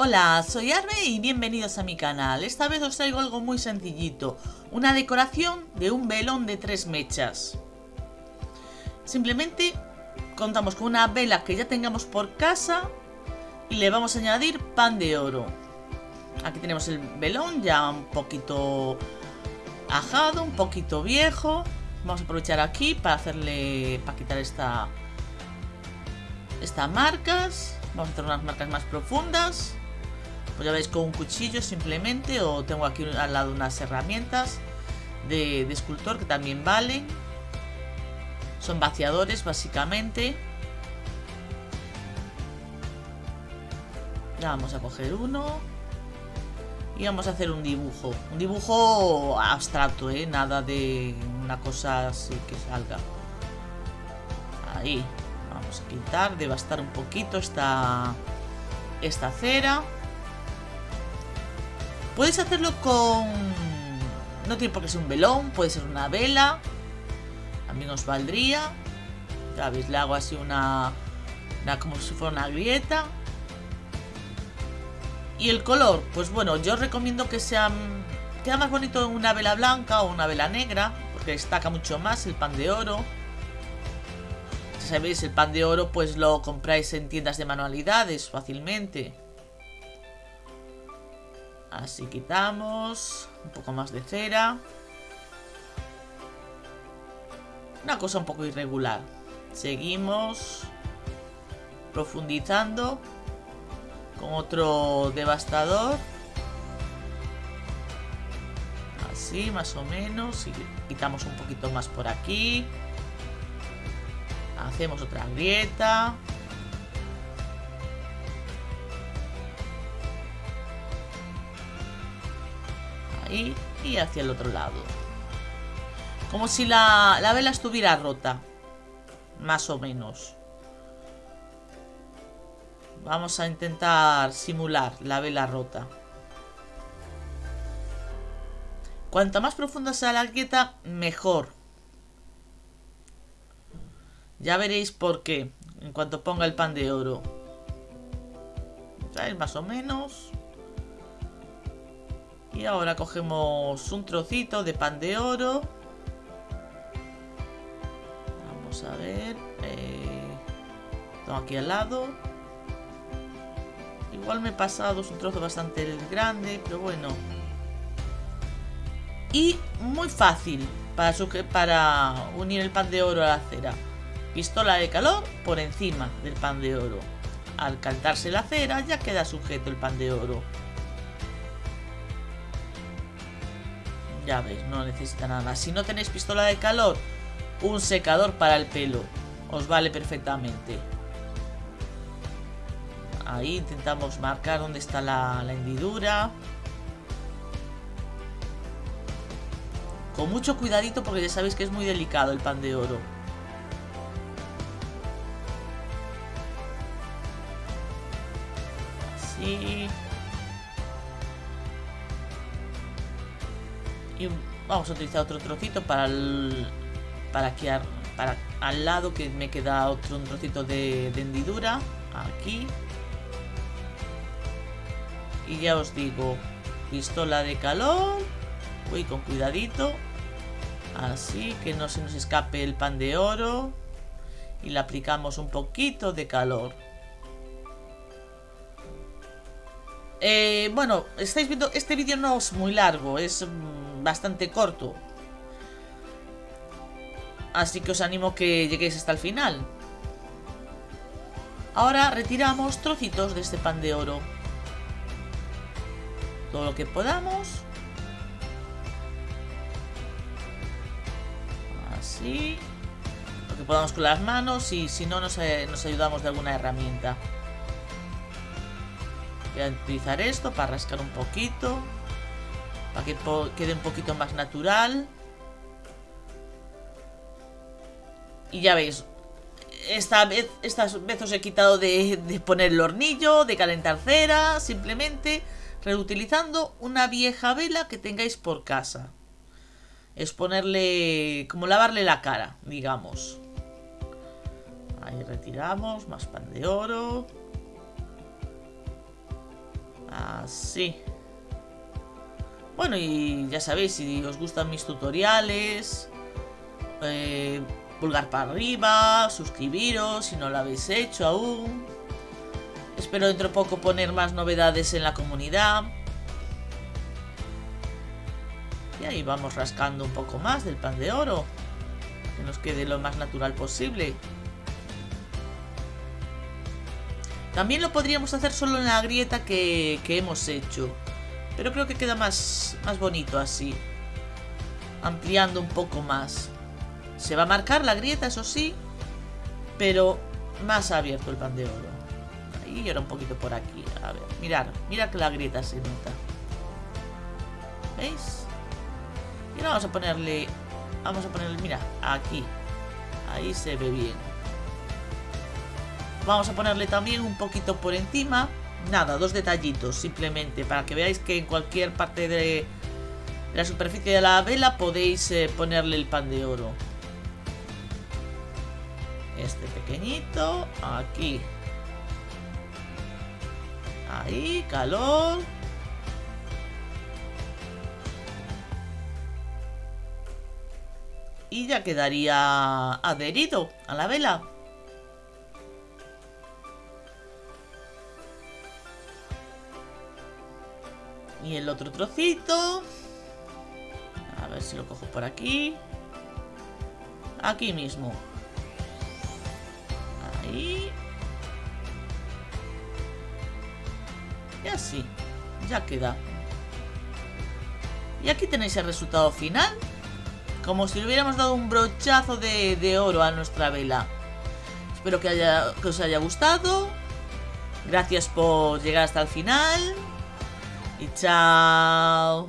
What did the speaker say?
Hola, soy Arbe y bienvenidos a mi canal. Esta vez os traigo algo muy sencillito, una decoración de un velón de tres mechas. Simplemente contamos con una vela que ya tengamos por casa y le vamos a añadir pan de oro. Aquí tenemos el velón ya un poquito ajado, un poquito viejo. Vamos a aprovechar aquí para hacerle, para quitar esta, estas marcas. Vamos a hacer unas marcas más profundas. Pues ya veis con un cuchillo simplemente o tengo aquí al lado unas herramientas de, escultor que también valen. Son vaciadores básicamente. Ya vamos a coger uno. Y vamos a hacer un dibujo. Un dibujo abstracto, ¿eh? Nada de una cosa así que salga. Ahí. Vamos a quitar, devastar un poquito esta, esta cera. Puedes hacerlo con... No tiene por qué ser un velón, puede ser una vela. También os valdría. Ya veis, le hago así una... una como si fuera una grieta. Y el color, pues bueno, yo recomiendo que sea... Queda más bonito una vela blanca o una vela negra, porque destaca mucho más el pan de oro. Si sabéis, el pan de oro pues lo compráis en tiendas de manualidades fácilmente. Así quitamos un poco más de cera. Una cosa un poco irregular. Seguimos profundizando con otro devastador. Así, más o menos. Y quitamos un poquito más por aquí. Hacemos otra grieta. Y hacia el otro lado. Como si la, la vela estuviera rota. Más o menos. Vamos a intentar simular la vela rota. Cuanto más profunda sea la grieta, mejor. Ya veréis por qué, en cuanto ponga el pan de oro. Más o menos. Y ahora cogemos un trocito de pan de oro. Vamos a ver. Eh, aquí al lado. Igual me he pasado, es un trozo bastante grande, pero bueno. Y muy fácil para, para unir el pan de oro a la cera. Pistola de calor por encima del pan de oro. Al calentarse la cera ya queda sujeto el pan de oro. Ya veis, no necesita nada. Si no tenéis pistola de calor, un secador para el pelo. Os vale perfectamente. Ahí intentamos marcar dónde está la, la hendidura. Con mucho cuidadito porque ya sabéis que es muy delicado el pan de oro. Así. Y vamos a utilizar otro trocito para para aquí para al lado que me queda otro trocito de, de hendidura. Aquí. Y ya os digo, pistola de calor. Voy con cuidadito. Así que no se nos escape el pan de oro. Y le aplicamos un poquito de calor. Eh, bueno, estáis viendo, este vídeo no es muy largo, es bastante corto. Así que os animo que lleguéis hasta el final. Ahora retiramos trocitos de este pan de oro todo lo que podamos. Así. Lo que podamos con las manos y si no nos, eh, nos ayudamos de alguna herramienta. Voy a utilizar esto para rascar un poquito. Para que quede un poquito más natural. Y ya veis, esta vez, os he quitado de, de, poner el hornillo, de calentar cera, simplemente reutilizando una vieja vela que tengáis por casa. Es ponerle, como lavarle la cara, digamos. Ahí retiramos, más pan de oro. Así. Bueno, y ya sabéis, si os gustan mis tutoriales, eh, pulgar para arriba, suscribiros si no lo habéis hecho aún. Espero dentro de poco poner más novedades en la comunidad. Y ahí vamos rascando un poco más del pan de oro. Que nos quede lo más natural posible. También lo podríamos hacer solo en la grieta que hemos hecho. Pero creo que queda más, más bonito así. Ampliando un poco más. Se va a marcar la grieta, eso sí. Pero más abierto el pan de oro. Y ahora un poquito por aquí. A ver, mirar, mira que la grieta se nota. ¿Veis? Y ahora vamos a ponerle... Vamos a ponerle, mira, aquí. Ahí se ve bien. Vamos a ponerle también un poquito por encima nada, dos detallitos simplemente para que veáis que en cualquier parte de la superficie de la vela podéis eh, ponerle el pan de oro. Este pequeñito, aquí. Ahí, calor. Y ya quedaría adherido a la vela. Y el otro trocito. A ver si lo cojo por aquí. Aquí mismo. Ahí. Y así. Ya queda. Y aquí tenéis el resultado final. Como si le hubiéramos dado un brochazo de, oro a nuestra vela. Espero que, que os haya gustado. Gracias por llegar hasta el final. Y chao.